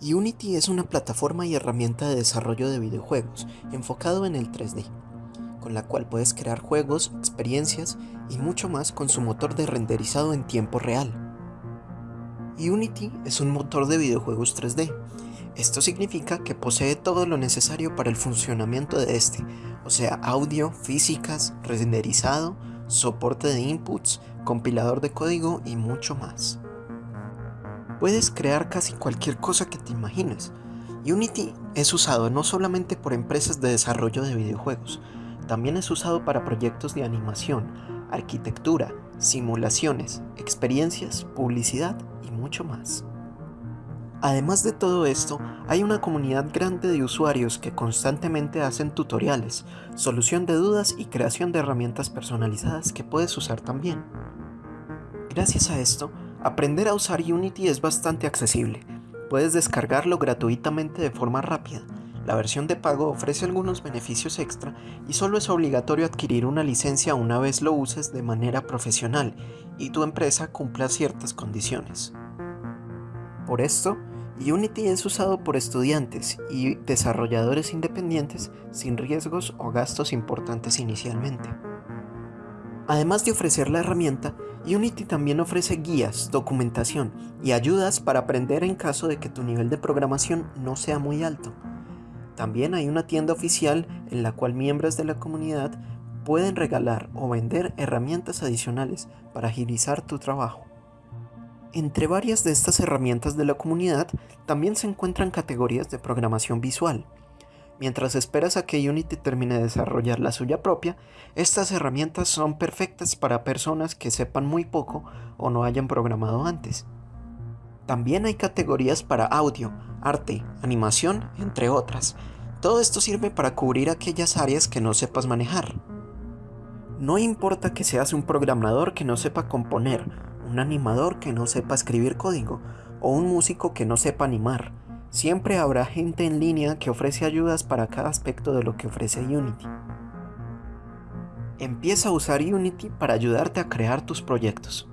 Unity es una plataforma y herramienta de desarrollo de videojuegos enfocado en el 3D, con la cual puedes crear juegos, experiencias y mucho más con su motor de renderizado en tiempo real. Unity es un motor de videojuegos 3D. Esto significa que posee todo lo necesario para el funcionamiento de este, o sea, audio, físicas, renderizado, soporte de inputs, compilador de código y mucho más. Puedes crear casi cualquier cosa que te imagines. Unity es usado no solamente por empresas de desarrollo de videojuegos, también es usado para proyectos de animación, arquitectura, simulaciones, experiencias, publicidad y mucho más. Además de todo esto, hay una comunidad grande de usuarios que constantemente hacen tutoriales, solución de dudas y creación de herramientas personalizadas que puedes usar también. Gracias a esto, Aprender a usar Unity es bastante accesible. Puedes descargarlo gratuitamente de forma rápida. La versión de pago ofrece algunos beneficios extra y solo es obligatorio adquirir una licencia una vez lo uses de manera profesional y tu empresa cumpla ciertas condiciones. Por esto, Unity es usado por estudiantes y desarrolladores independientes sin riesgos o gastos importantes inicialmente. Además de ofrecer la herramienta, Unity también ofrece guías, documentación y ayudas para aprender en caso de que tu nivel de programación no sea muy alto. También hay una tienda oficial en la cual miembros de la comunidad pueden regalar o vender herramientas adicionales para agilizar tu trabajo. Entre varias de estas herramientas de la comunidad también se encuentran categorías de programación visual, Mientras esperas a que Unity termine de desarrollar la suya propia, estas herramientas son perfectas para personas que sepan muy poco o no hayan programado antes. También hay categorías para audio, arte, animación, entre otras. Todo esto sirve para cubrir aquellas áreas que no sepas manejar. No importa que seas un programador que no sepa componer, un animador que no sepa escribir código o un músico que no sepa animar. Siempre habrá gente en línea que ofrece ayudas para cada aspecto de lo que ofrece Unity. Empieza a usar Unity para ayudarte a crear tus proyectos.